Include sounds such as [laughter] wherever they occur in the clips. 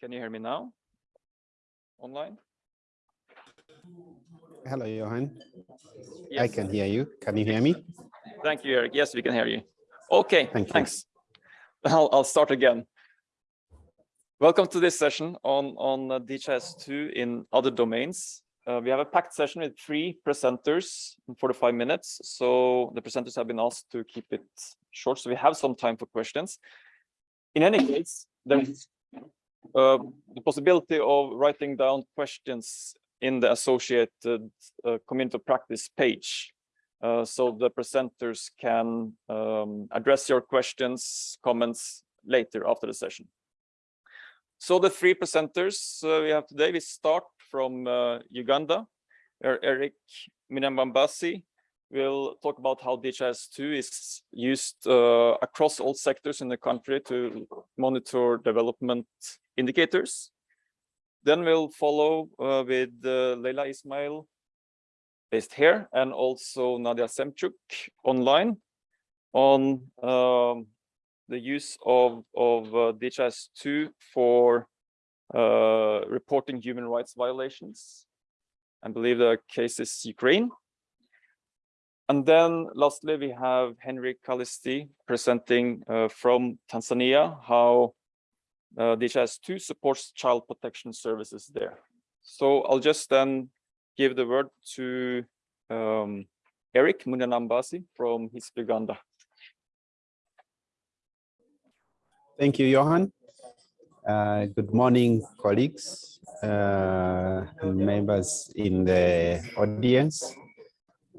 Can you hear me now? Online? Hello, Johan. Yes. I can hear you. Can you hear me? Thank you, Eric. Yes, we can hear you. Okay, Thank you. thanks. I'll, I'll start again. Welcome to this session on, on uh, DHIS2 in other domains. Uh, we have a packed session with three presenters in 45 minutes. So the presenters have been asked to keep it short, so we have some time for questions. In any case, there's uh, the possibility of writing down questions in the associated uh, community practice page. Uh, so the presenters can um, address your questions, comments later after the session. So the three presenters uh, we have today, we start from uh, Uganda, where Eric Minambambasi will talk about how DHIS2 is used across all sectors in the country to monitor development indicators. Then we'll follow uh, with uh, Leila Ismail based here and also Nadia Semchuk online on um, the use of, of uh, DHIS2 for uh, reporting human rights violations. I believe the case is Ukraine. And then lastly, we have Henry Kalisti presenting uh, from Tanzania how uh, DHIS2 supports child protection services there. So I'll just then give the word to um, Eric Munanambasi from HISP Uganda. Thank you, Johan. Uh, good morning, colleagues, uh, members in the audience.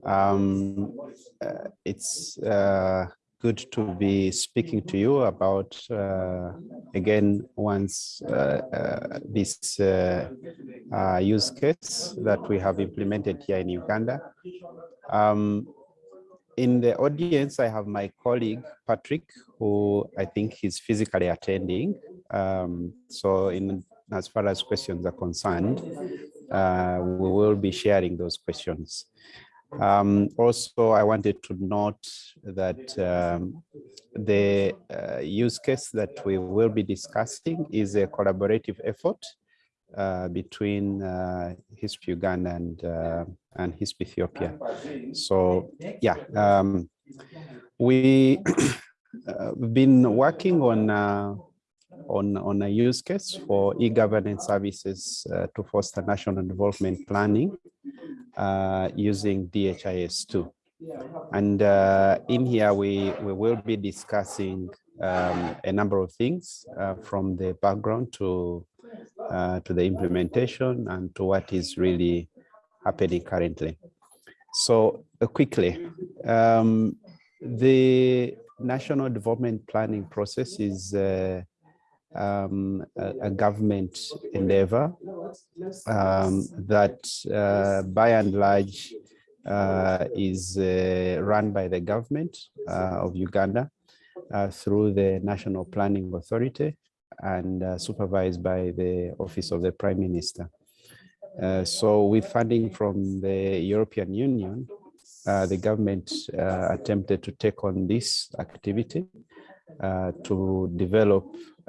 Um, uh, it's uh, good to be speaking to you about, uh, again, once uh, uh, this uh, uh, use case that we have implemented here in Uganda. Um, in the audience, I have my colleague, Patrick, who I think is physically attending. Um, so in as far as questions are concerned, uh, we will be sharing those questions. Um, also, I wanted to note that um, the uh, use case that we will be discussing is a collaborative effort uh, between uh, HISP Uganda and, uh, and HISP Ethiopia. So yeah, um, [coughs] uh, we've been working on, uh, on, on a use case for e-governance services uh, to foster national development planning uh, using DHIS2. And uh, in here, we, we will be discussing um, a number of things uh, from the background to, uh, to the implementation and to what is really happening currently. So uh, quickly, um, the national development planning process is uh, um, a, a, government endeavor um, that uh, by and large uh, is uh, run by the government uh, of Uganda uh, through the National Planning Authority and uh, supervised by the Office of the Prime Minister. so with funding from the European Union, the government attempted to take on this activity to develop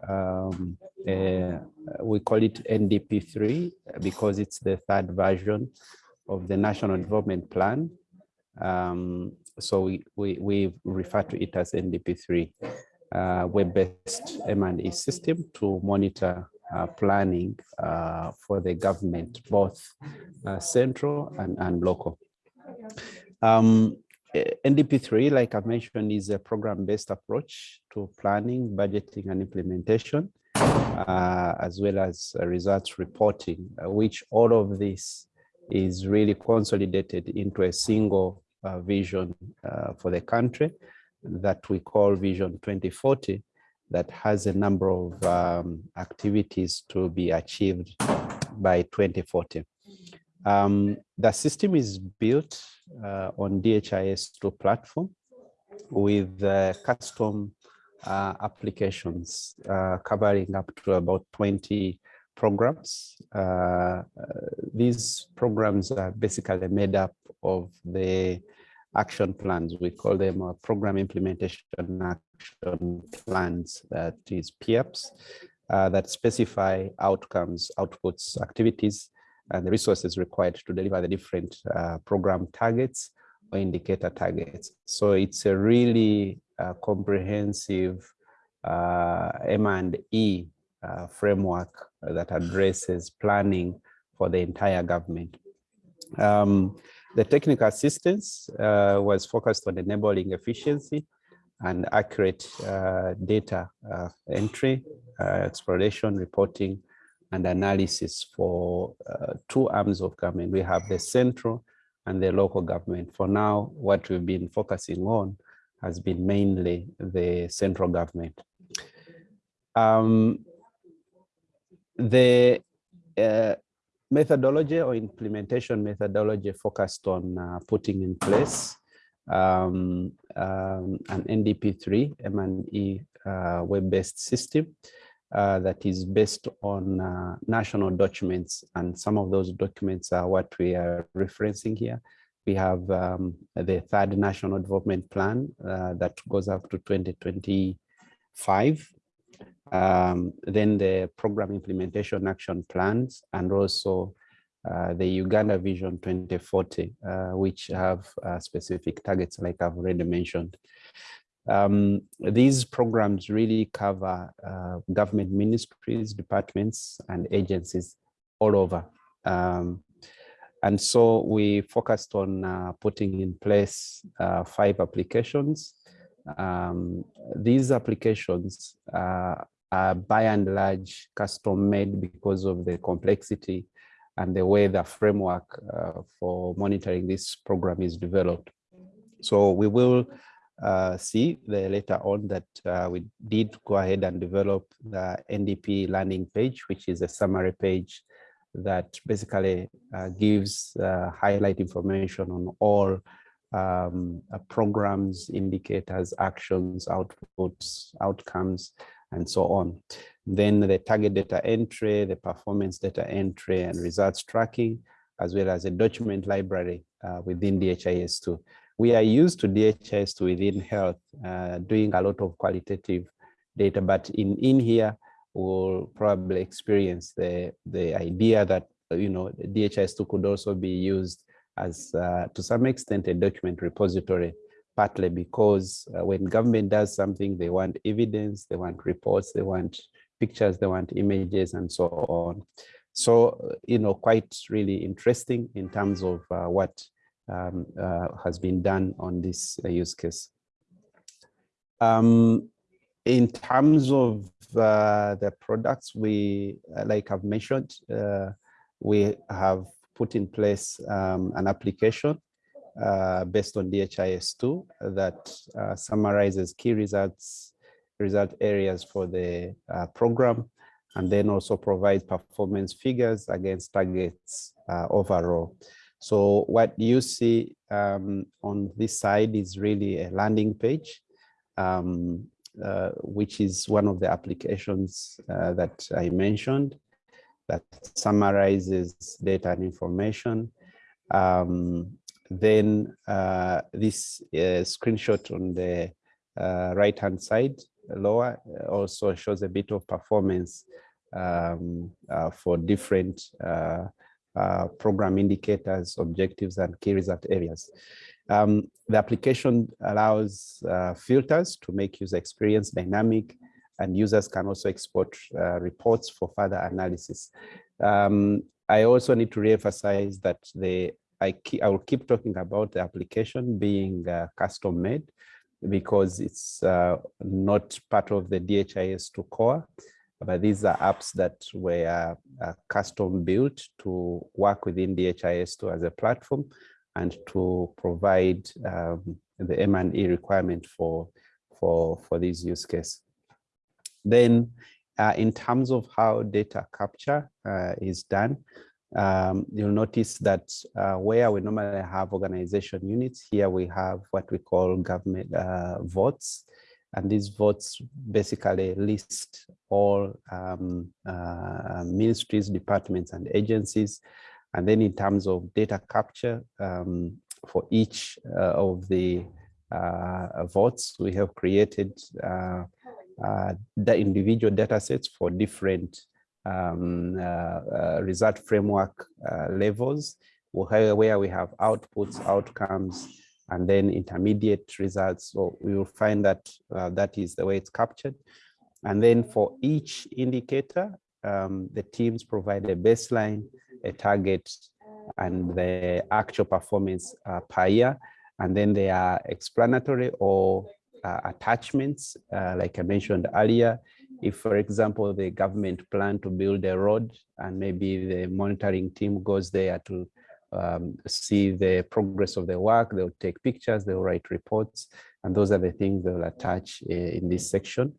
um, uh, we call it NDP3 because it's the third version of the National Development Plan. Um, so we, we, we refer to it as NDP3, uh, web-based M&E system to monitor uh, planning uh, for the government, both uh, central and, and local. Um, NDP3, like I mentioned, is a program-based approach to planning, budgeting, and implementation, uh, as well as uh, results reporting, uh, which all of this is really consolidated into a single uh, vision uh, for the country that we call Vision 2040, that has a number of um, activities to be achieved by 2040. Um, the system is built uh, on DHIS2 platform with uh, custom uh, applications uh, covering up to about 20 programs. Uh, these programs are basically made up of the action plans. We call them uh, program implementation action plans, that is PIAPs, uh, that specify outcomes, outputs, activities, the resources required to deliver the different uh, program targets or indicator targets. So it's a really uh, comprehensive uh, M&E framework that addresses planning for the entire government. Um, the technical assistance uh, was focused on enabling efficiency and accurate uh, data uh, entry, exploration, reporting, and analysis for uh, two arms of government. We have the central and the local government. For now, what we've been focusing on has been mainly the central government. Um, the uh, methodology or implementation methodology focused on uh, putting in place um, um, an NDP3 M&E uh, web-based system uh, that is based on uh, national documents. And some of those documents are what we are referencing here. We have um, the third national development plan uh, that goes up to 2025. Um, then the program implementation action plans and also uh, the Uganda Vision 2040, uh, which have uh, specific targets like I've already mentioned. Um, these programs really cover uh, government ministries, departments, and agencies all over. Um, and so we focused on uh, putting in place uh, five applications. Um, these applications are by and large custom made because of the complexity and the way the framework uh, for monitoring this program is developed. So we will uh, see the later on that uh, we did go ahead and develop the NDP landing page, which is a summary page that basically uh, gives uh, highlight information on all um, uh, programs, indicators, actions, outputs, outcomes, and so on. Then the target data entry, the performance data entry and results tracking, as well as a document library uh, within DHIS2. We are used to DHIS2 within health, uh, doing a lot of qualitative data, but in, in here, we'll probably experience the, the idea that, you know, DHIS2 could also be used as, uh, to some extent, a document repository partly because uh, when government does something, they want evidence, they want reports, they want pictures, they want images and so on. So, you know, quite really interesting in terms of uh, what um, uh, has been done on this uh, use case. Um, in terms of uh, the products, we, uh, like I've mentioned, we have put in place um, an application uh, based on DHIS2 that uh, summarizes key results, result areas for the uh, program, and then also provides performance figures against targets uh, overall. So what you see um, on this side is really a landing page, um, uh, which is one of the applications uh, that I mentioned that summarizes data and information. Um, then uh, this uh, screenshot on the uh, right hand side lower also shows a bit of performance um, uh, for different uh, program indicators, objectives, and key result areas. Um, the application allows filters to make user experience dynamic and users can also export reports for further analysis. Um, I also need to reemphasize that the I, I will keep talking about the application being uh, custom made because it's uh, not part of the DHIS2 core, but these are apps that were uh, custom built to work within DHIS2 as a platform and to provide um, the M&E requirement for, for, for this use case. Then uh, in terms of how data capture uh, is done, um, you'll notice that uh, where we normally have organization units, here we have what we call government uh, votes. And these votes basically list all um, uh, ministries, departments, and agencies. And then in terms of data capture, um, for each uh, of the uh, votes, we have created uh, uh, the individual data sets for different um, uh, result framework levels where we have outputs, outcomes, and then intermediate results. So we will find that uh, that is the way it's captured. And then for each indicator, um, the teams provide a baseline, a target, and the actual performance uh, per year. And then they are explanatory or uh, attachments, uh, like I mentioned earlier. If, for example, the government plan to build a road and maybe the monitoring team goes there to um, see the progress of the work, they'll take pictures, they'll write reports, and those are the things they'll attach uh, in this section.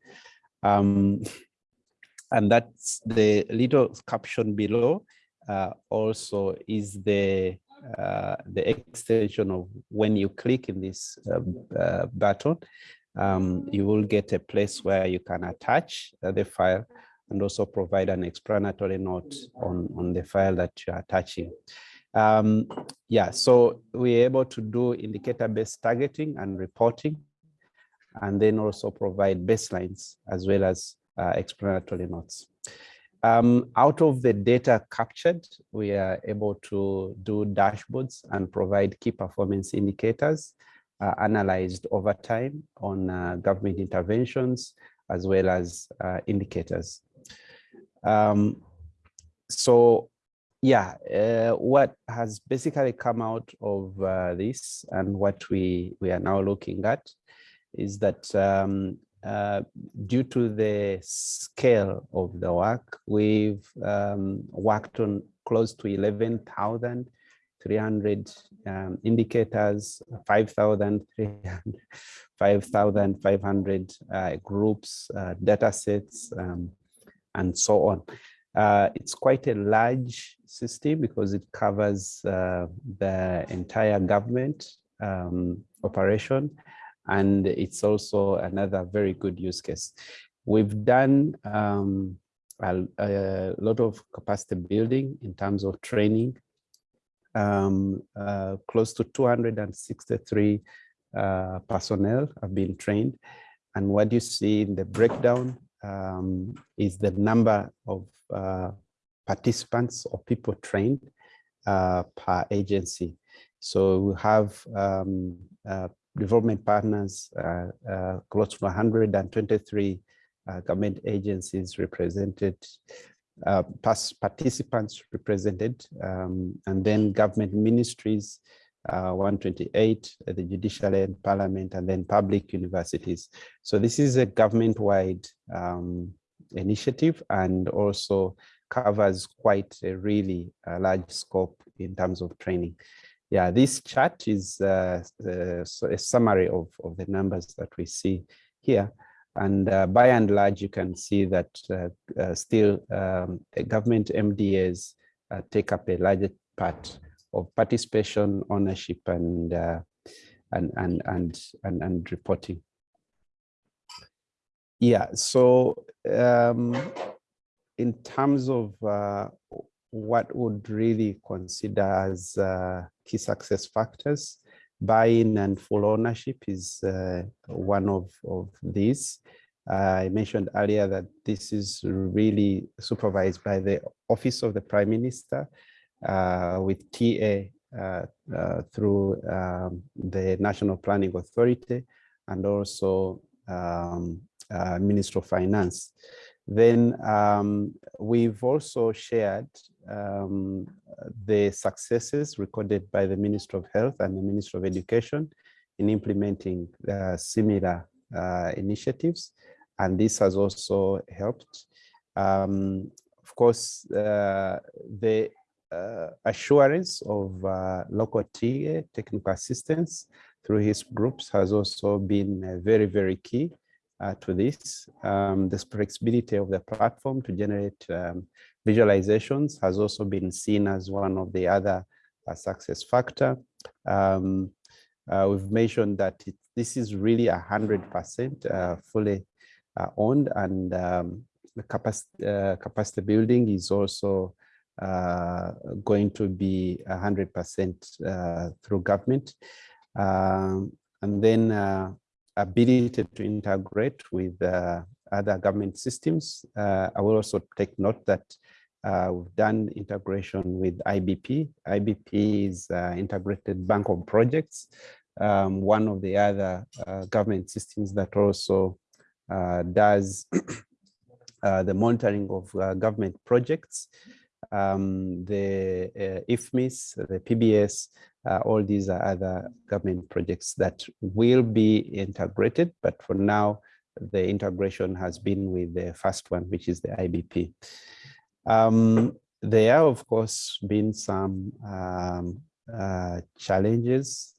Um, [laughs] and that's the little caption below uh, also is the uh, the extension of when you click in this uh, uh button, um, you will get a place where you can attach uh, the file and also provide an explanatory note on, on the file that you're attaching. Um, yeah, so we're able to do indicator-based targeting and reporting, and then also provide baselines as well as uh, explanatory notes. Um, out of the data captured, we are able to do dashboards and provide key performance indicators uh, analyzed over time on uh, government interventions as well as uh, indicators. Um, so yeah, uh, what has basically come out of uh, this and what we, we are now looking at is that um, uh, due to the scale of the work, we've um, worked on close to 11,300 um, indicators, 5,500 [laughs] uh, groups, uh, data sets, um, and so on. Uh, it's quite a large system because it covers uh, the entire government um, operation and it's also another very good use case. We've done um, a, a, lot of capacity building in terms of training. Um, uh, close to 263 uh, personnel have been trained. And what you see in the breakdown um, is the number of uh, participants or people trained uh, per agency. So we have um, uh, development partners, uh, uh, close to 123 uh, government agencies represented, participants represented, um, and then government ministries, uh, 128, uh, the judiciary and parliament, and then public universities. So this is a government-wide um, initiative and also covers quite a really uh, large scope in terms of training. Yeah, this chart is uh, a summary of, of the numbers that we see here. And uh, by and large, you can see that uh, uh, still um, government MDAs uh, take up a larger part of participation, ownership, and and, and and and and reporting. Yeah, so um, in terms of what would really consider as uh, key success factors. Buy-in and full ownership is uh, one of, of these. Uh, I mentioned earlier that this is really supervised by the Office of the Prime Minister uh, with TA uh, uh, through um, the National Planning Authority and also um, Minister of Finance. Then um, we've also shared um, the successes recorded by the Minister of Health and the Minister of Education in implementing uh, similar uh, initiatives. And this has also helped. Um, of course, uh, the uh, assurance of uh, local TA technical assistance through HISP groups has also been uh, very, very key uh, to this. Um, the flexibility of the platform to generate um, visualizations has also been seen as one of the other uh, success factor. Um, uh, we've mentioned that it, this is really a hundred percent uh, fully uh, owned and um, the capacity, uh, capacity building is also going to be a hundred percent through government. Um, and then ability to integrate with uh, other government systems. Uh, I will also take note that uh, we've done integration with IBP. IBP is uh, Integrated Bank of Projects, um, one of the other uh, government systems that also uh, does [coughs] the monitoring of government projects. Um, the IFMIS, the PBS, all these are other government projects that will be integrated, but for now, the integration has been with the first one, which is the IBP. Um, there have, of course, been some um, uh, challenges,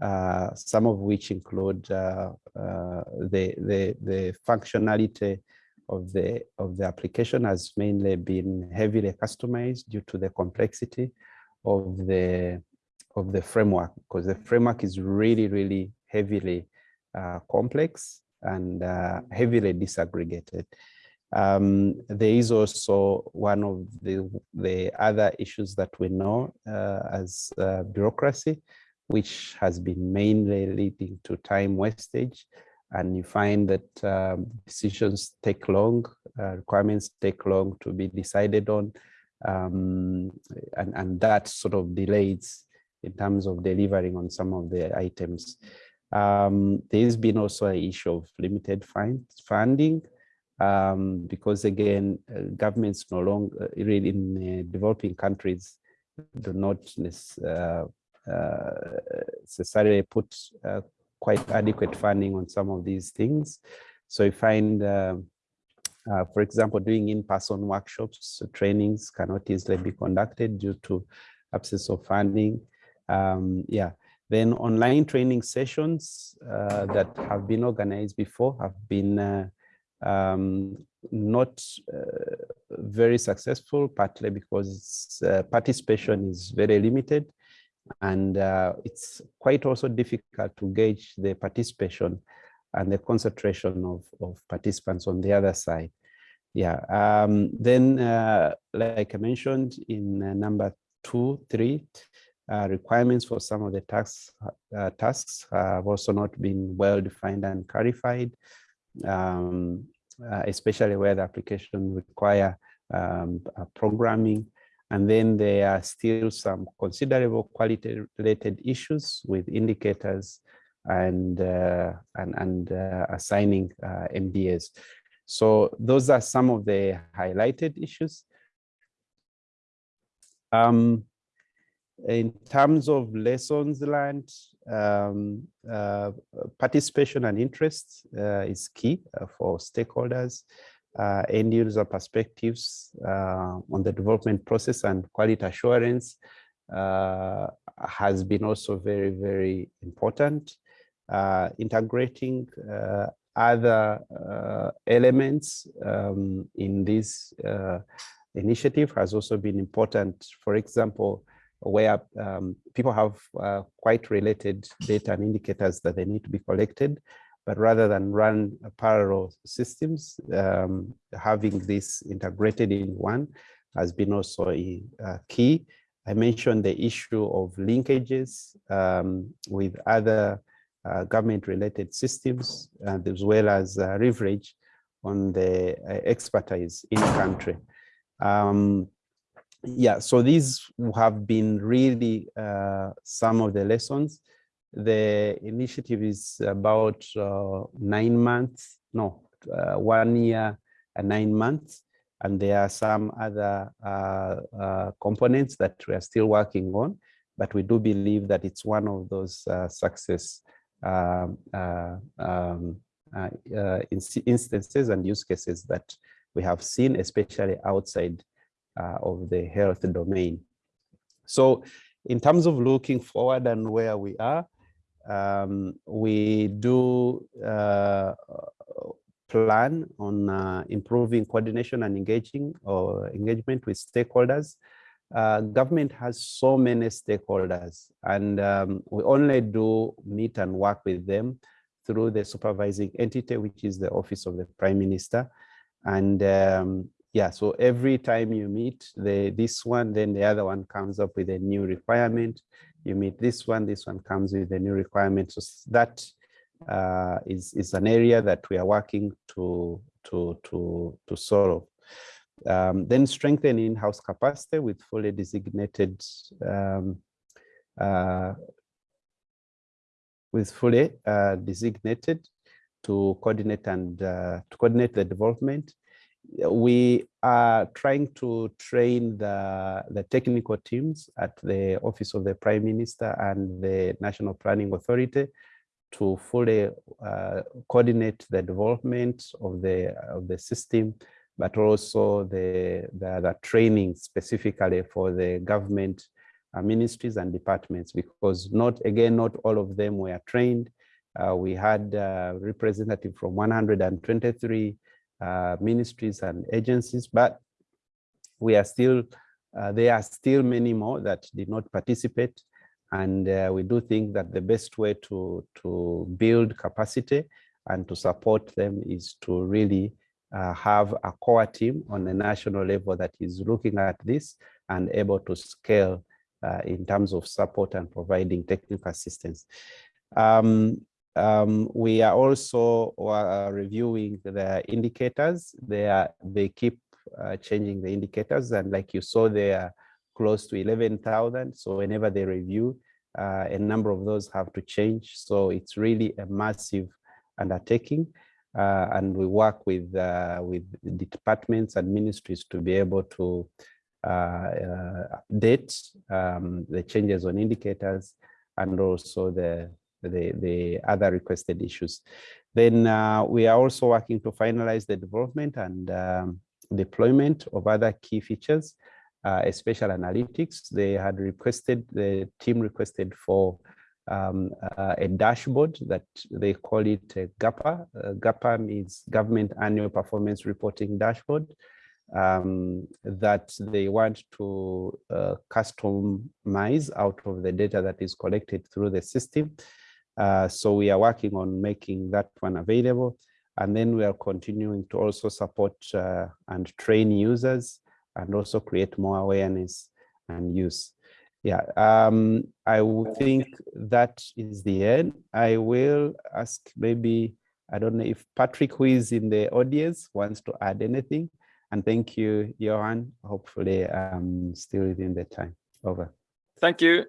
uh, some of which include uh, uh, the, the, the functionality of the, of the application has mainly been heavily customized due to the complexity of the, of the framework, because the framework is really, really heavily uh, complex and uh, heavily disaggregated. Um, there is also one of the, the other issues that we know uh, as uh, bureaucracy, which has been mainly leading to time wastage. And you find that um, decisions take long, uh, requirements take long to be decided on, um, and, and that sort of delays in terms of delivering on some of the items. Um, there's been also an issue of limited funding um, because again, uh, governments no longer uh, really in uh, developing countries do not uh, uh, necessarily put uh, quite adequate funding on some of these things. So you find, for example, doing in-person workshops, trainings cannot easily be conducted due to absence of funding. Um, yeah, then online training sessions uh, that have been organized before have been uh, um, not uh, very successful, partly because uh, participation is very limited. And uh, it's quite also difficult to gauge the participation and the concentration of, of participants on the other side. Yeah, um, then uh, like I mentioned in number two, three, uh, requirements for some of the tax, uh, tasks have also not been well defined and clarified, um, uh, especially where the application require um, programming. And then there are still some considerable quality related issues with indicators and, uh, and, and uh, assigning uh. So those are some of the highlighted issues. Um, in terms of lessons learned, um, uh, participation and interest uh, is key uh, for stakeholders, uh, end user perspectives uh, on the development process and quality assurance uh, has been also very, very important. integrating other elements um, in this initiative has also been important. For example, where um, people have uh, quite related data and indicators that they need to be collected, but rather than run parallel systems, um, having this integrated in one has been also a, key. I mentioned the issue of linkages um, with other uh, government-related systems, and as well as uh, leverage on the uh, expertise in country. Um, yeah, so these have been really uh, some of the lessons. The initiative is about uh, nine months, no, uh, one year and nine months. And there are some other uh, uh, components that we are still working on, but we do believe that it's one of those uh, success um, um instances and use cases that we have seen, especially outside uh, of the health domain. So in terms of looking forward and where we are, um, we do uh, plan on uh, improving coordination and engaging or engagement with stakeholders. Uh, government has so many stakeholders and um, we only do meet and work with them through the supervising entity, which is the office of the prime minister. And um, yeah, so every time you meet the this one, then the other one comes up with a new requirement. You meet this one, this one comes with a new requirement. So that uh, is is an area that we are working to to, to, to solve. Um, then strengthen in-house capacity with fully designated um, uh, with fully uh, designated to coordinate and uh, to coordinate the development. We are trying to train the, the technical teams at the Office of the Prime Minister and the National Planning Authority to fully uh, coordinate the development of the of the system, but also the, the, the training specifically for the government uh, ministries and departments, because not again, not all of them were trained. Uh, we had uh, representative from 123 uh, ministries and agencies, but we are still, uh, there are still many more that did not participate. And uh, we do think that the best way to, to build capacity and to support them is to really uh, have a core team on the national level that is looking at this and able to scale uh, in terms of support and providing technical assistance. Um, um, we are also uh, reviewing the indicators. They are they keep uh, changing the indicators, and like you saw, they are close to 11,000. So whenever they review, uh, a number of those have to change. So it's really a massive undertaking. Uh, and we work with uh, with the departments and ministries to be able to uh, update um, the changes on indicators and also the the, the other requested issues. Then uh, we are also working to finalize the development and um, deployment of other key features, uh, special analytics. They had requested, the team requested for um, uh, a dashboard that they call it a GAPA. Uh, GAPA means Government Annual Performance Reporting Dashboard um, that they want to uh, customize out of the data that is collected through the system. Uh, so we are working on making that one available. And then we are continuing to also support uh, and train users and also create more awareness and use. Yeah, um, I think that is the end. I will ask maybe, I don't know if Patrick, who is in the audience, wants to add anything. And thank you, Johan. Hopefully, I'm still within the time. Over. Thank you.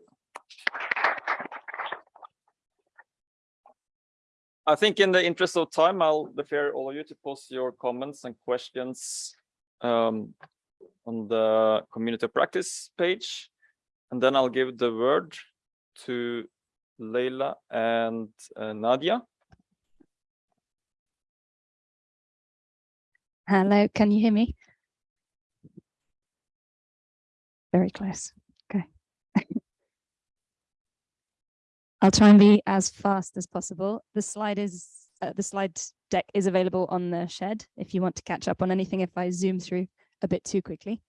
I think in the interest of time, I'll defer all of you to post your comments and questions um, on the community practice page. And then I'll give the word to Leila and uh, Nadia. Hello, can you hear me? Very close. Okay. I'll try and be as fast as possible. The slide is uh, the slide deck is available on the sched if you want to catch up on anything if I zoom through a bit too quickly.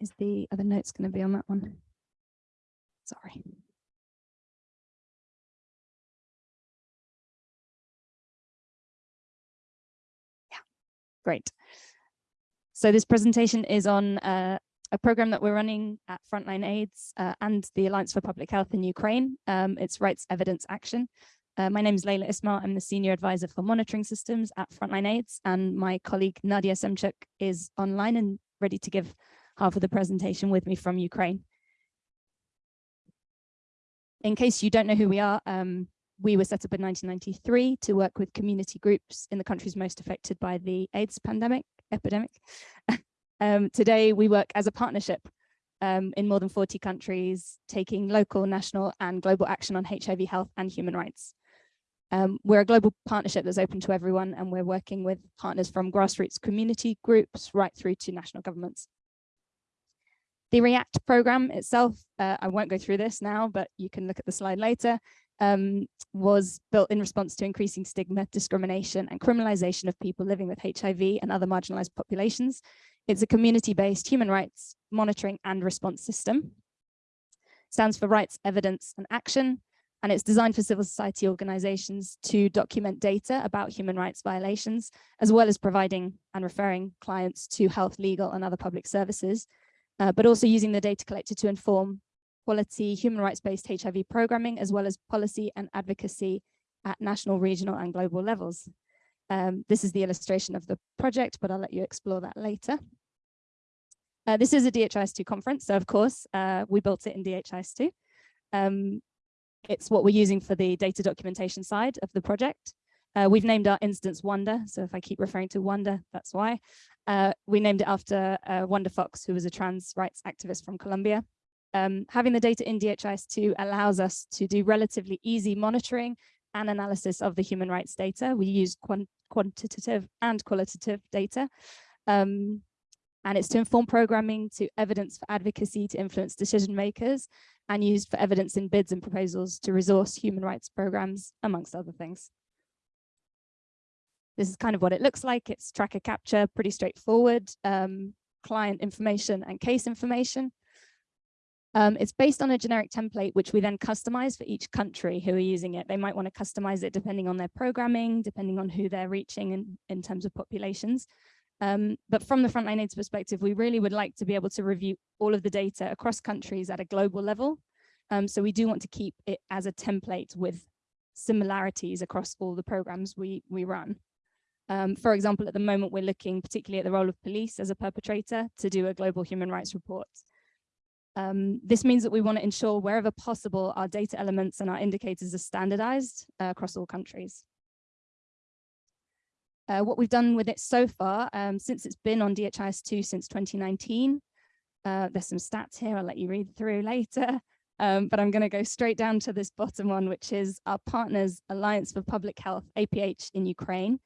Is the other notes going to be on that one? Sorry. Yeah, great. So this presentation is on uh, a program that we're running at Frontline AIDS uh, and the Alliance for Public Health in Ukraine. Um, it's Rights Evidence Action. Uh, my name is Leila Ismail. I'm the Senior Advisor for Monitoring Systems at Frontline AIDS, and my colleague Nadia Semchuk is online and ready to give half of the presentation with me from Ukraine. In case you don't know who we are, um, we were set up in 1993 to work with community groups in the countries most affected by the AIDS pandemic epidemic. [laughs] Um, today, we work as a partnership um, in more than 40 countries, taking local, national and global action on HIV health and human rights. Um, we're a global partnership that's open to everyone and we're working with partners from grassroots community groups right through to national governments. The REACT program itself, uh, I won't go through this now, but you can look at the slide later, um, was built in response to increasing stigma, discrimination and criminalization of people living with HIV and other marginalized populations it's a community-based human rights monitoring and response system. It stands for Rights, Evidence and Action, and it's designed for civil society organizations to document data about human rights violations, as well as providing and referring clients to health, legal and other public services, uh, but also using the data collected to inform quality human rights-based HIV programming, as well as policy and advocacy at national, regional and global levels. Um, this is the illustration of the project, but I'll let you explore that later. Uh, this is a DHIS2 conference, so of course, uh, we built it in DHIS2. Um, it's what we're using for the data documentation side of the project. Uh, we've named our instance Wanda, so if I keep referring to Wanda, that's why. Uh, we named it after uh, Wanda Fox, who was a trans rights activist from Colombia. Um, having the data in DHIS2 allows us to do relatively easy monitoring and analysis of the human rights data. We use quant quantitative and qualitative data. Um, and it's to inform programming, to evidence for advocacy, to influence decision makers, and used for evidence in bids and proposals to resource human rights programs, amongst other things. This is kind of what it looks like. It's tracker capture, pretty straightforward, um, client information and case information. Um, it's based on a generic template, which we then customize for each country who are using it. They might want to customize it depending on their programming, depending on who they're reaching in, in terms of populations. Um, but from the Frontline AIDS perspective, we really would like to be able to review all of the data across countries at a global level. Um, so we do want to keep it as a template with similarities across all the programs we, we run. Um, for example, at the moment, we're looking particularly at the role of police as a perpetrator to do a global human rights report. Um, this means that we want to ensure wherever possible, our data elements and our indicators are standardized uh, across all countries. Uh, what we've done with it so far, um, since it's been on DHIS2 since 2019, uh, there's some stats here I'll let you read through later, [laughs] um, but I'm going to go straight down to this bottom one, which is our partners Alliance for Public Health, APH in Ukraine,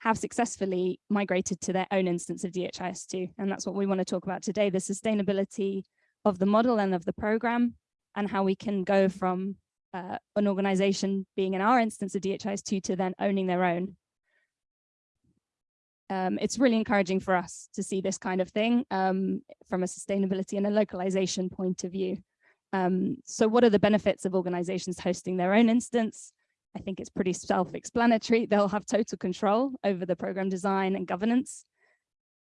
have successfully migrated to their own instance of DHIS2. And that's what we want to talk about today, the sustainability of the model and of the program and how we can go from uh, an organization being in our instance of DHIS2 to then owning their own. Um, it's really encouraging for us to see this kind of thing um, from a sustainability and a localization point of view. Um, so what are the benefits of organizations hosting their own instance? I think it's pretty self-explanatory. They'll have total control over the program design and governance.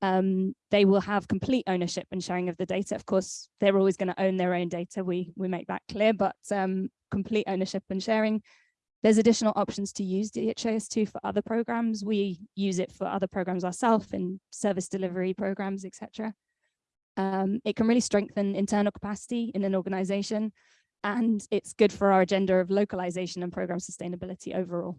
Um, they will have complete ownership and sharing of the data. Of course, they're always going to own their own data. We, we make that clear, but um, complete ownership and sharing. There's additional options to use DHIS2 for other programs. We use it for other programs ourselves in service delivery programs, etc. Um, it can really strengthen internal capacity in an organization and it's good for our agenda of localization and program sustainability overall.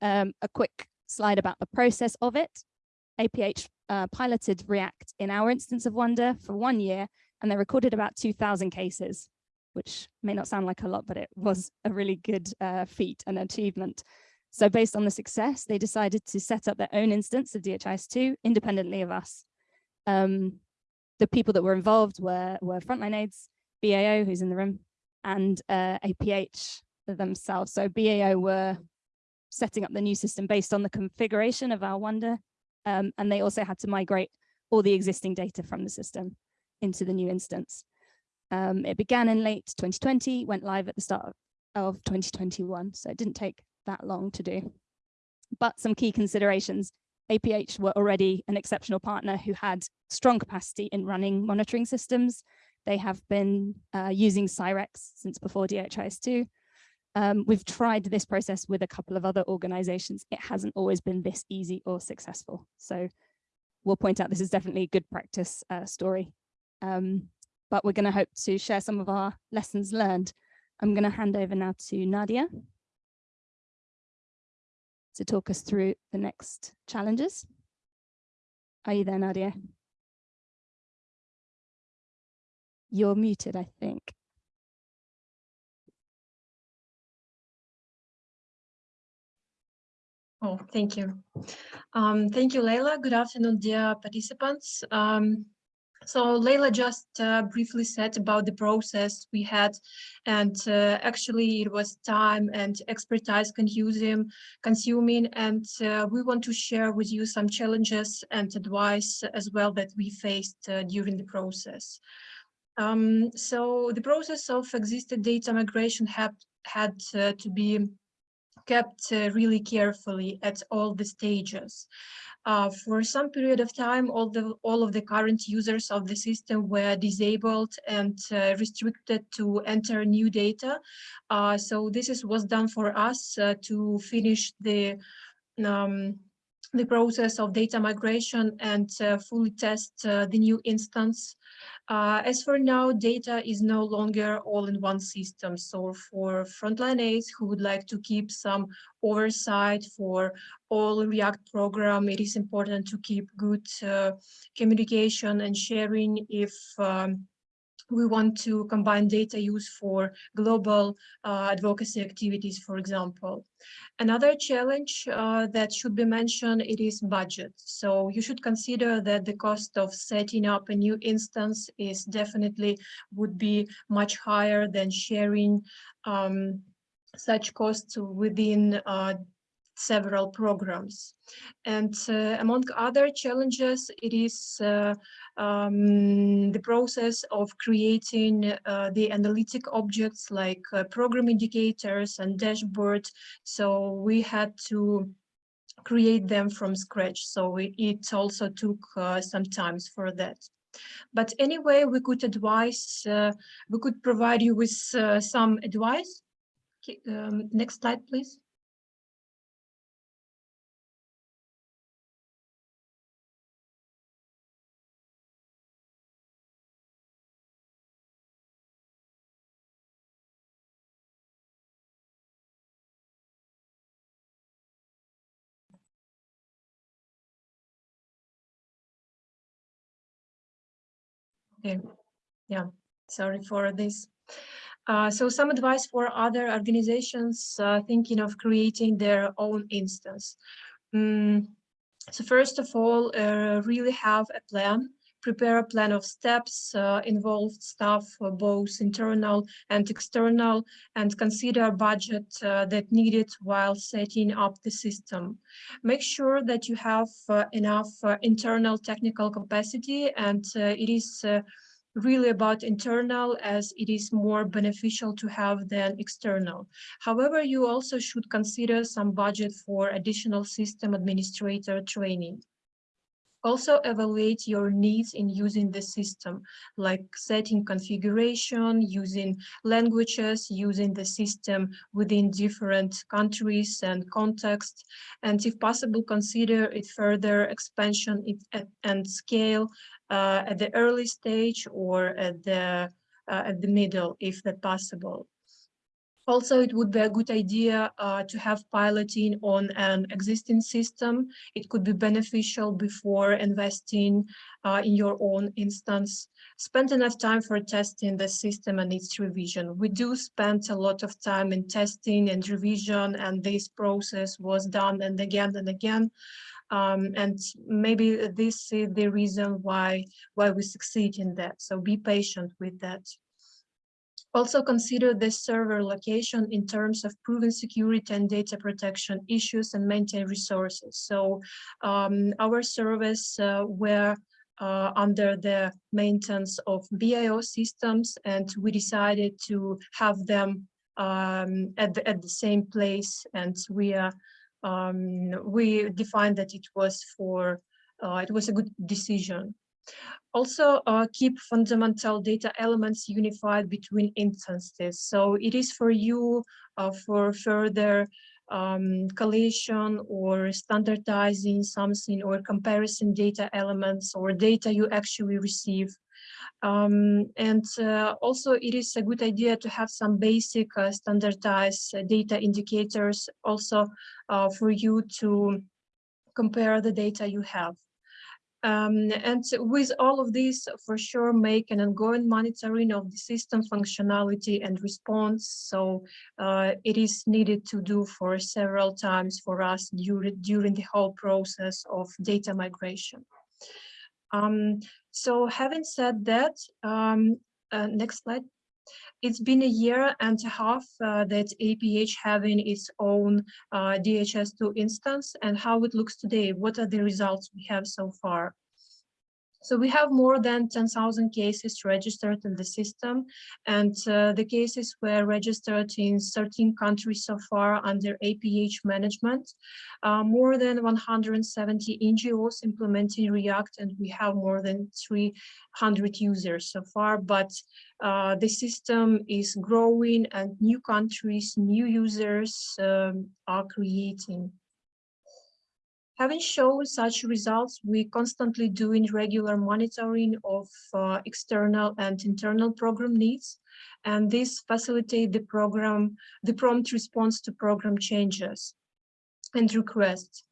Um, a quick slide about the process of it. APH uh, piloted React in our instance of Wanda for one year, and they recorded about 2,000 cases, which may not sound like a lot, but it was a really good uh, feat and achievement. So based on the success, they decided to set up their own instance of DHIS2 independently of us. Um, the people that were involved were, were Frontline AIDS, BAO, who's in the room, and uh, APH themselves. So BAO were setting up the new system based on the configuration of our Wanda, um, and they also had to migrate all the existing data from the system into the new instance. Um, it began in late 2020, went live at the start of 2021, so it didn't take that long to do. But some key considerations APH were already an exceptional partner who had strong capacity in running monitoring systems. They have been uh, using SyrEx since before DHIS2. Um, we've tried this process with a couple of other organizations. It hasn't always been this easy or successful. So we'll point out this is definitely a good practice uh, story. Um, but we're going to hope to share some of our lessons learned. I'm going to hand over now to Nadia to talk us through the next challenges. Are you there, Nadia? You're muted, I think. Oh, thank you. Um, thank you, Leila. Good afternoon, dear participants. Um, so Leila just uh, briefly said about the process we had, and uh, actually it was time and expertise consuming, consuming, and uh, we want to share with you some challenges and advice as well that we faced uh, during the process. Um, so the process of existing data migration had, had uh, to be kept uh, really carefully at all the stages. uh, for some period of time, all the all of the current users of the system were disabled and uh, restricted to enter new data. Uh, so this is was done for us uh, to finish the um, the process of data migration and uh, fully test the new instance. Uh, as for now, data is no longer all in one system. So for Frontline AIDS who would like to keep some oversight for all React program, it is important to keep good uh, communication and sharing if um, we want to combine data use for global uh, advocacy activities, for example. Another challenge uh, that should be mentioned, it is budget. So you should consider that the cost of setting up a new instance is definitely would be much higher than sharing um, such costs within uh, several programs. And uh, among other challenges, it is uh, um, the process of creating uh, the analytic objects like uh, program indicators and dashboard. So we had to create them from scratch. So it also took uh, some times for that. But anyway, we could advise, uh, we could provide you with some advice. Um, next slide, please. Okay, yeah, sorry for this. Uh, so some advice for other organizations uh, thinking of creating their own instance. Mm, so first of all, uh, really have a plan prepare a plan of steps, uh, involved staff, uh, both internal and external, and consider a budget uh, that needed while setting up the system. Make sure that you have uh, enough internal technical capacity and it is really about internal as it is more beneficial to have than external. However, you also should consider some budget for additional system administrator training. Also evaluate your needs in using the system, like setting configuration, using languages, using the system within different countries and contexts, and if possible, consider it further expansion and scale uh, at the early stage or at the uh, at the middle, if that possible. Also, it would be a good idea uh, to have piloting on an existing system. It could be beneficial before investing uh, in your own instance. Spend enough time for testing the system and its revision. We do spend a lot of time in testing and revision, and this process was done and again and again. Um, and maybe this is the reason why why we succeed in that. So be patient with that. Also consider the server location in terms of proven security and data protection issues and maintain resources. So um, our service uh, were uh, under the maintenance of BAO systems and we decided to have them um, at, the, at the same place and we are um, we defined that it was for uh, it was a good decision. Also, uh, keep fundamental data elements unified between instances. So it is for you uh, for further um, collation or standardizing something or comparison data elements or data you actually receive. Um, and uh, also it is a good idea to have some basic uh, standardized data indicators also uh, for you to compare the data you have. Um, and with all of this, for sure, make an ongoing monitoring of the system functionality and response. So uh, it is needed to do for several times for us during, during the whole process of data migration. Um, so having said that, um, uh, next slide. It's been a year and a half uh, that APH having its own uh, DHIS2 instance and how it looks today. What are the results we have so far? So we have more than 10,000 cases registered in the system, and uh, the cases were registered in 13 countries so far under APH management. Uh, more than 170 NGOs implementing React, and we have more than 300 users so far, but uh, the system is growing and new countries, new users um, are creating. Having shown such results, we constantly doing regular monitoring of uh, external and internal program needs, and this facilitate the program, the prompt response to program changes and requests.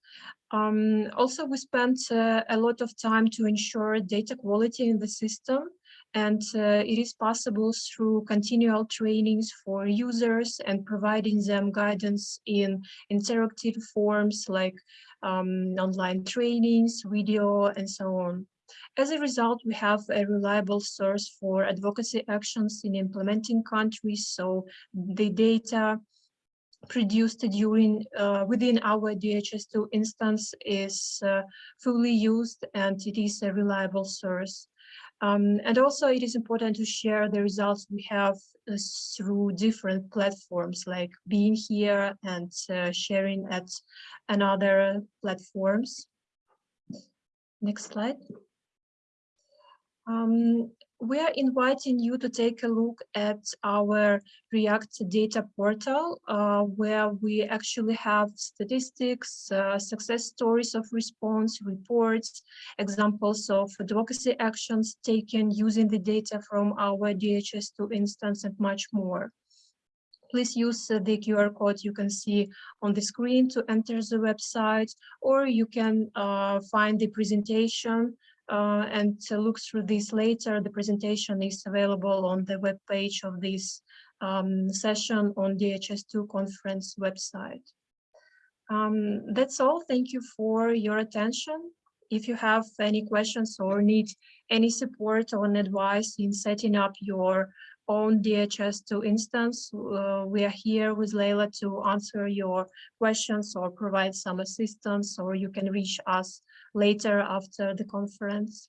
Um, also, we spent uh, a lot of time to ensure data quality in the system, and uh, it is possible through continual trainings for users and providing them guidance in interactive forms like um, online trainings, video, and so on. As a result, we have a reliable source for advocacy actions in implementing countries, so the data produced during uh, within our DHIS2 instance is uh, fully used and it is a reliable source. Um, and also it is important to share the results we have uh, through different platforms like being here and uh, sharing at another platforms. Next slide. Um, we are inviting you to take a look at our React data portal, uh, where we actually have statistics, uh, success stories of response, reports, examples of advocacy actions taken using the data from our DHIS2 instance and much more. Please use uh, the QR code you can see on the screen to enter the website, or you can uh, find the presentation uh, and look through this later. The presentation is available on the web page of this um, session on DHIS2 conference website. Um, that's all. Thank you for your attention. If you have any questions or need any support or advice in setting up your own DHIS2 instance, uh, we are here with Leila to answer your questions or provide some assistance, or you can reach us later after the conference.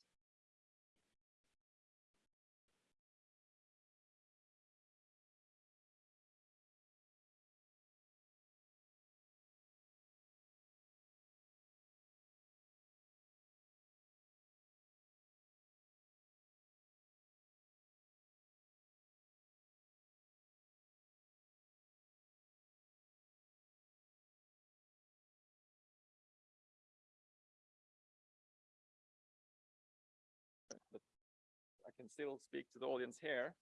Still speak to the audience here.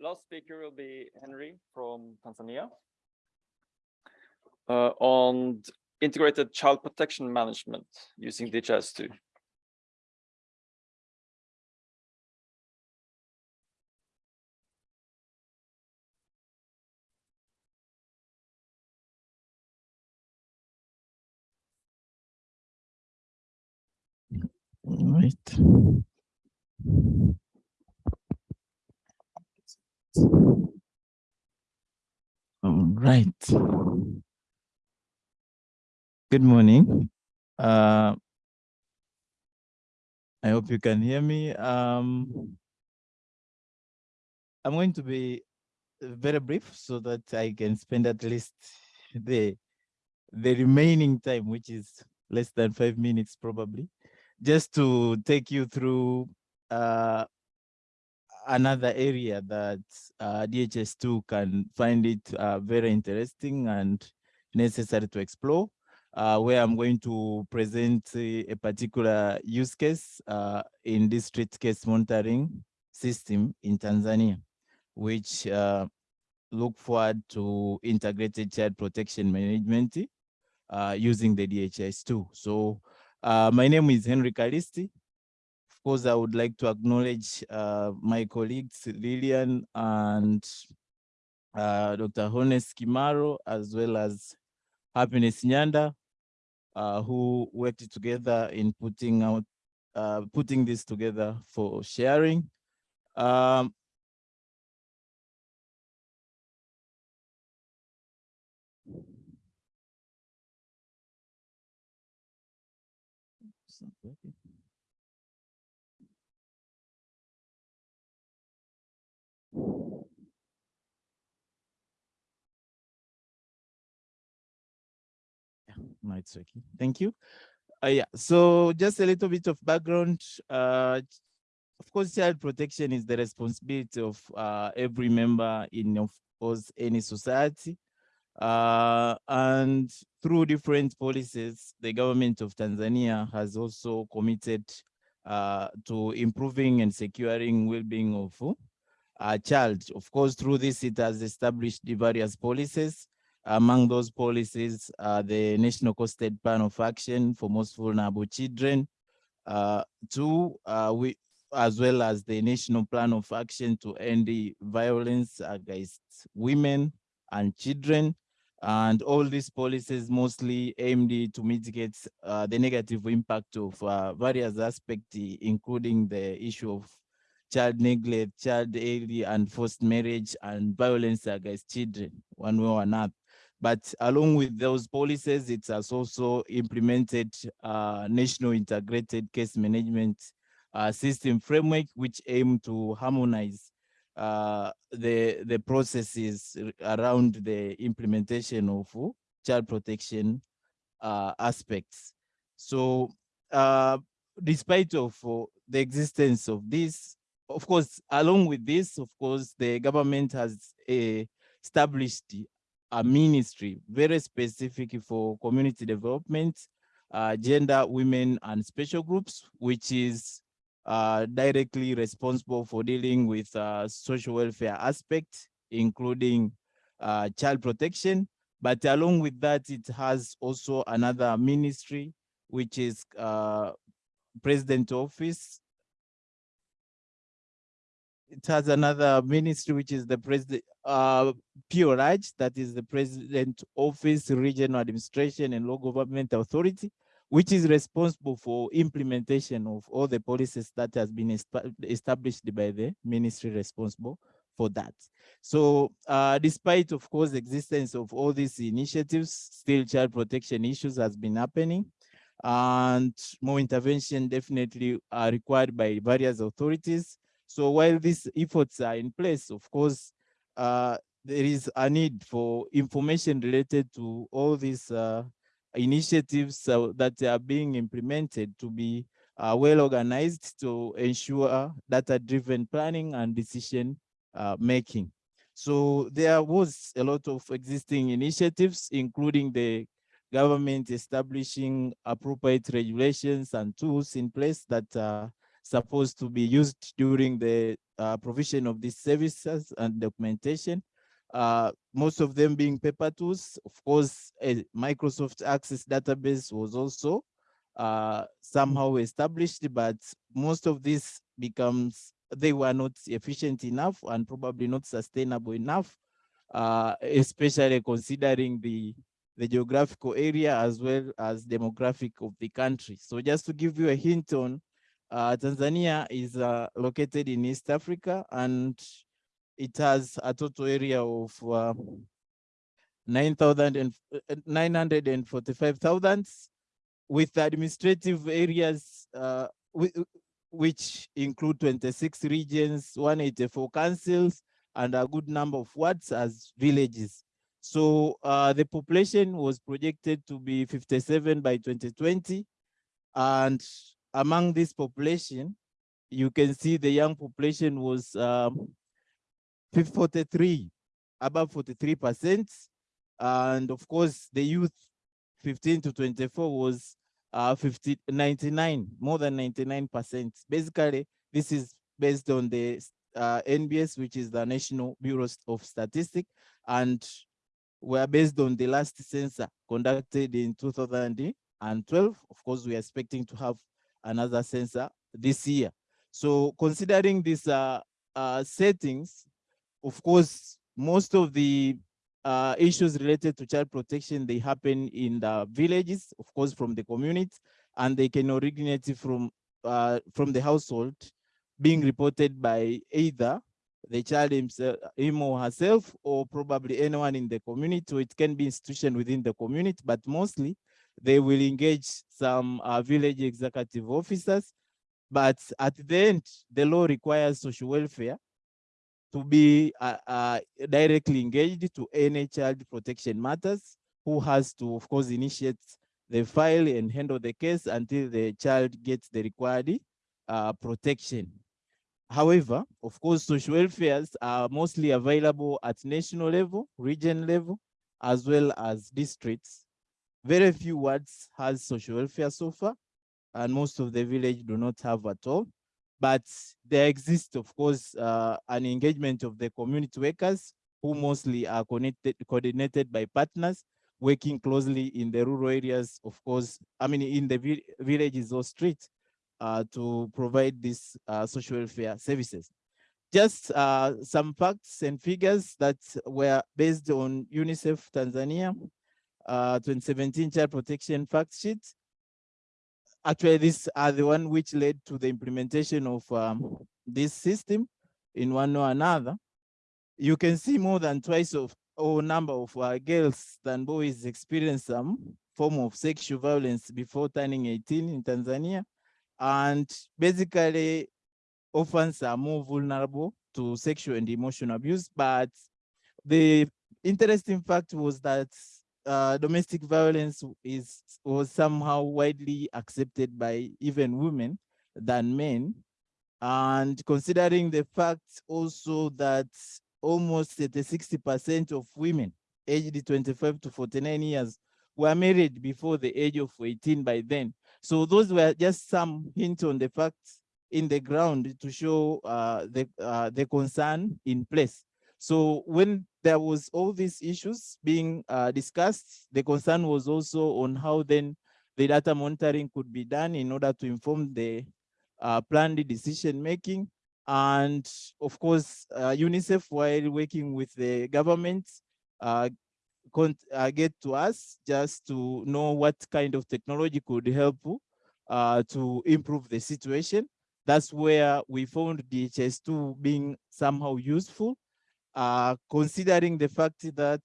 Last speaker will be Henry from Tanzania uh, on integrated child protection management using DHIS2. All right. All right. Good morning. Uh, I hope you can hear me. Um, I'm going to be very brief so that I can spend at least the the remaining time, which is less than five minutes probably, just to take you through uh, another area that uh, DHIS2 can find it uh, very interesting and necessary to explore, uh, where I'm going to present a, a particular use case uh, in district case monitoring system in Tanzania, which uh, look forward to integrated child protection management uh, using the DHIS2. So my name is Henry Kalisti course, I would like to acknowledge uh, my colleagues Lillian and uh, Dr. Honest Kimaro, as well as Happiness Nyanda, uh, who worked together in putting out uh, putting this together for sharing. Um, No, it's okay. Thank you. Uh, yeah, so just a little bit of background. Uh, of course, child protection is the responsibility of uh, every member in, of course, any society. Uh, and through different policies, the government of Tanzania has also committed uh, to improving and securing well-being of a child. Of course, through this, it has established the various policies. Among those policies, uh, the National Costed Plan of Action for Most Vulnerable Children, uh, two, uh, we, as well as the National Plan of Action to End the Violence Against Women and Children, and all these policies mostly aimed to mitigate uh, the negative impact of uh, various aspects, including the issue of child neglect, child early and forced marriage, and violence against children, one way or another. But along with those policies, it has also implemented uh, national integrated case management uh, system framework, which aim to harmonize uh, the the processes around the implementation of child protection uh, aspects. So, uh, despite of the existence of this, of course, along with this, of course, the government has uh, established a ministry very specific for community development, uh, gender, women, and special groups, which is uh, directly responsible for dealing with uh, social welfare aspects, including uh, child protection. But along with that, it has also another ministry, which is uh, president office. It has another ministry, which is the president, uh, PRH, that is the president office, regional administration and local government authority which is responsible for implementation of all the policies that has been established by the ministry responsible for that. So uh, despite, of course, existence of all these initiatives, still child protection issues has been happening and more intervention definitely are required by various authorities. So while these efforts are in place, of course, uh, there is a need for information related to all these uh, initiatives uh, that are being implemented to be uh, well organized to ensure data-driven planning and decision uh, making. So there was a lot of existing initiatives, including the government establishing appropriate regulations and tools in place that are supposed to be used during the uh, provision of these services and documentation uh, most of them being paper tools. Of course, a Microsoft Access database was also uh, somehow established, but most of this becomes, they were not efficient enough and probably not sustainable enough, uh, especially considering the, the geographical area as well as demographic of the country. So just to give you a hint on, uh, Tanzania is uh, located in East Africa and it has a total area of uh, 945,000 uh, with administrative areas uh, which include 26 regions, 184 councils, and a good number of wards as villages. So uh, the population was projected to be 57 by 2020. And among this population, you can see the young population was um, 43, above 43%. And of course, the youth 15 to 24 was uh, 50, 99, more than 99%. Basically, this is based on the uh, NBS, which is the National Bureau of Statistics, and were based on the last census conducted in 2012. Of course, we are expecting to have another sensor this year. So considering these uh, uh, settings, of course, most of the uh, issues related to child protection, they happen in the villages, of course, from the community, and they can originate from, uh, from the household being reported by either the child himself, him or herself, or probably anyone in the community, so it can be institution within the community, but mostly they will engage some uh, village executive officers. But at the end, the law requires social welfare to be uh, uh, directly engaged to any child protection matters, who has to, of course, initiate the file and handle the case until the child gets the required uh, protection. However, of course, social welfares are mostly available at national level, region level, as well as districts. Very few wards has social welfare so far, and most of the village do not have at all. But there exists, of course, uh, an engagement of the community workers who mostly are connected, coordinated by partners working closely in the rural areas, of course, I mean, in the vi villages or streets uh, to provide these uh, social welfare services. Just uh, some facts and figures that were based on UNICEF Tanzania uh, 2017 Child Protection Fact Sheet. Actually, these are the one which led to the implementation of um, this system in one or another. You can see more than twice of or number of uh, girls than boys experience some form of sexual violence before turning 18 in Tanzania. And basically, orphans are more vulnerable to sexual and emotional abuse. But the interesting fact was that uh, domestic violence is was somehow widely accepted by even women than men. And considering the fact also that almost 60% of women aged 25 to 49 years were married before the age of 18 by then. So those were just some hints on the facts in the ground to show uh, the, uh, the concern in place. So when there was all these issues being uh, discussed, the concern was also on how then the data monitoring could be done in order to inform the uh, planned decision making and of course, uh, UNICEF, while working with the government, uh, uh, get to us just to know what kind of technology could help uh, to improve the situation. That's where we found DHIS2 being somehow useful, uh, considering the fact that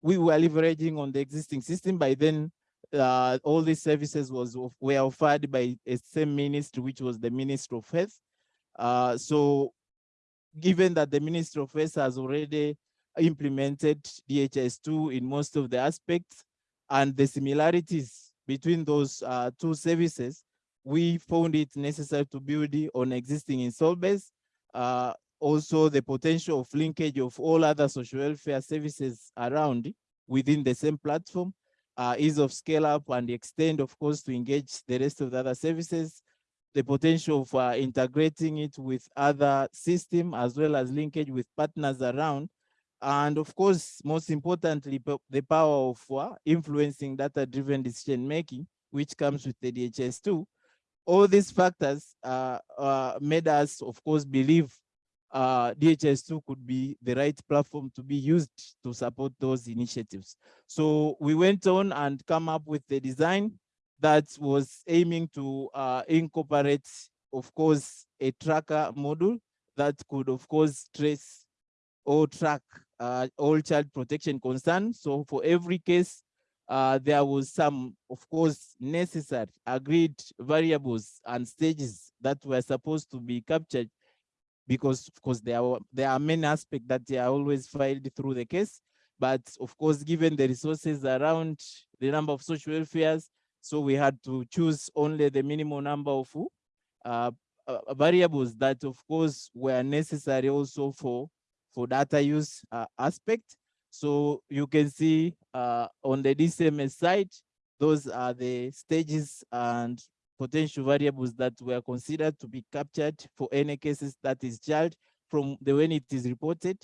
we were leveraging on the existing system. By then, uh, all these services was were offered by a same ministry, which was the Ministry of Health. Uh, so given that the Ministry of Health has already implemented DHIS2 in most of the aspects and the similarities between those uh, two services, we found it necessary to build on existing install base. Uh, also, the potential of linkage of all other social welfare services around within the same platform, uh, ease of scale up and extend, of course, to engage the rest of the other services, the potential for integrating it with other system as well as linkage with partners around. And of course, most importantly, the power of uh, influencing data-driven decision making, which comes with the DHIS2. All these factors uh, uh, made us, of course, believe uh, DHIS2 could be the right platform to be used to support those initiatives. So we went on and come up with the design that was aiming to uh, incorporate, of course, a tracker module that could, of course, trace or track uh, all child protection concerns. So for every case, uh, there was some, of course, necessary agreed variables and stages that were supposed to be captured because, of course, there are, there are many aspects that are always filed through the case. But of course, given the resources around the number of social welfares, so we had to choose only the minimal number of uh, uh, variables that of course were necessary also for, for data use uh, aspect. So you can see uh, on the DCMS side, those are the stages and potential variables that were considered to be captured for any cases that is charged from the when it is reported,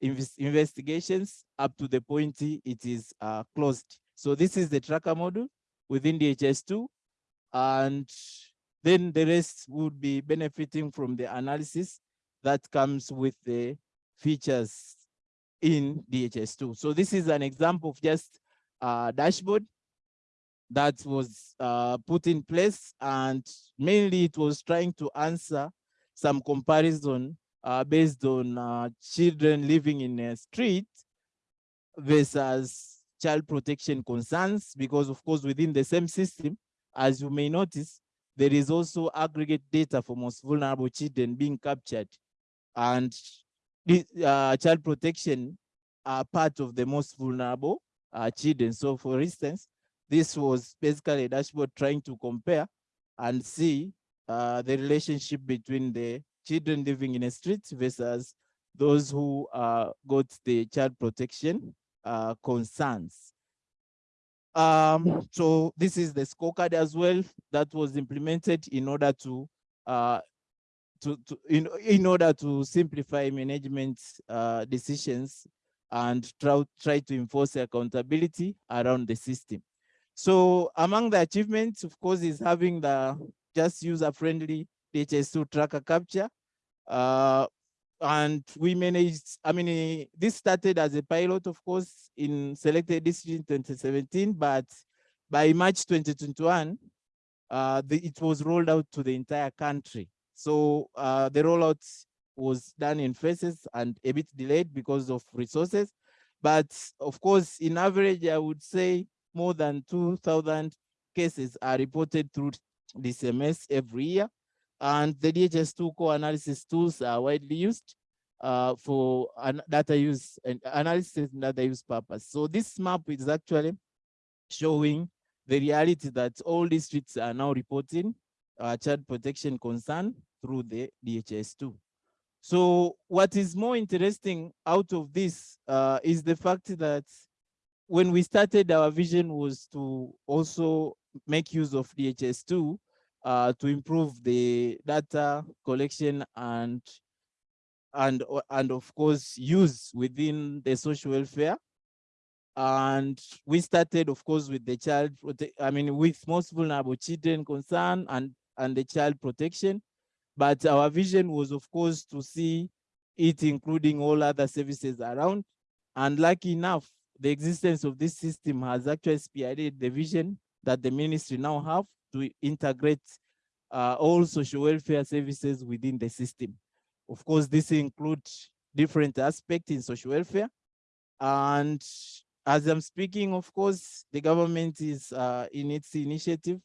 investigations up to the point it is uh, closed. So this is the tracker model within DHIS2 And then the rest would be benefiting from the analysis that comes with the features in DHIS2. So this is an example of just a dashboard that was uh, put in place and mainly it was trying to answer some comparison uh, based on uh, children living in a street versus child protection concerns because of course within the same system, as you may notice, there is also aggregate data for most vulnerable children being captured and uh, child protection are part of the most vulnerable uh, children. So for instance, this was basically a dashboard trying to compare and see uh, the relationship between the children living in the streets versus those who uh, got the child protection uh, concerns. Um, so this is the scorecard as well that was implemented in order to uh, to, to in, in order to simplify management uh, decisions and try, try to enforce accountability around the system. So among the achievements, of course, is having the just user-friendly DHIS2 tracker capture. Uh, and we managed, I mean, eh, this started as a pilot, of course, in selected district in 2017, but by March 2021, uh, the, it was rolled out to the entire country. So uh, the rollout was done in phases and a bit delayed because of resources. But of course, in average, I would say more than 2,000 cases are reported through DCMS every year. And the DHIS2 core analysis tools are widely used uh, for an data use and analysis and data use purpose. So this map is actually showing the reality that all districts are now reporting uh, child protection concern through the DHIS2. So what is more interesting out of this uh, is the fact that when we started, our vision was to also make use of DHIS2 uh, to improve the data collection and and and of course use within the social welfare. And we started of course with the child i mean with most vulnerable children concern and and the child protection. But our vision was of course to see it including all other services around. And lucky enough the existence of this system has actually spearheaded the vision that the ministry now have to integrate uh, all social welfare services within the system. Of course, this includes different aspects in social welfare. And as I'm speaking, of course, the government is uh, in its initiative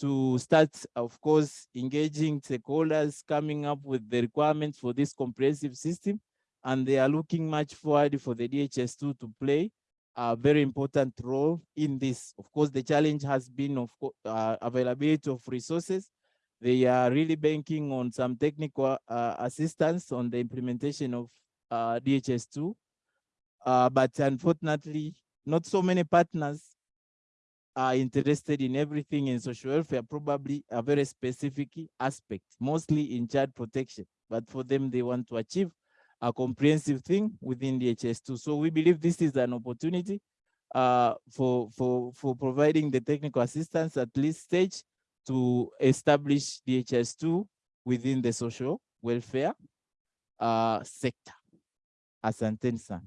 to start, of course, engaging stakeholders, coming up with the requirements for this comprehensive system. And they are looking much forward for the DHIS2 to play a very important role in this. Of course, the challenge has been of uh, availability of resources. They are really banking on some technical uh, assistance on the implementation of uh, DHIS2. Uh, but unfortunately, not so many partners are interested in everything in social welfare, probably a very specific aspect, mostly in child protection. But for them, they want to achieve a comprehensive thing within DHIS2. So we believe this is an opportunity uh, for, for, for providing the technical assistance at least stage to establish DHIS2 within the social welfare uh, sector. Asante sana.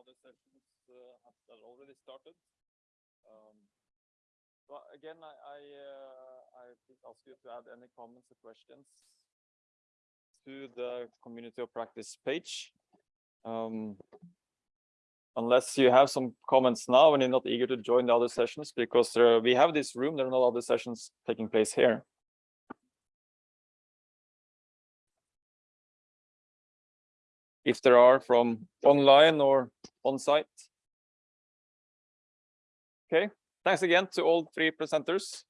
other sessions uh, have that already started. Um, again, I I, uh, please ask you to add any comments or questions to the community of practice page. Um, unless you have some comments now and you're not eager to join the other sessions because uh, we have this room, there are no other sessions taking place here. if there are from online or on site. Okay, thanks again to all three presenters.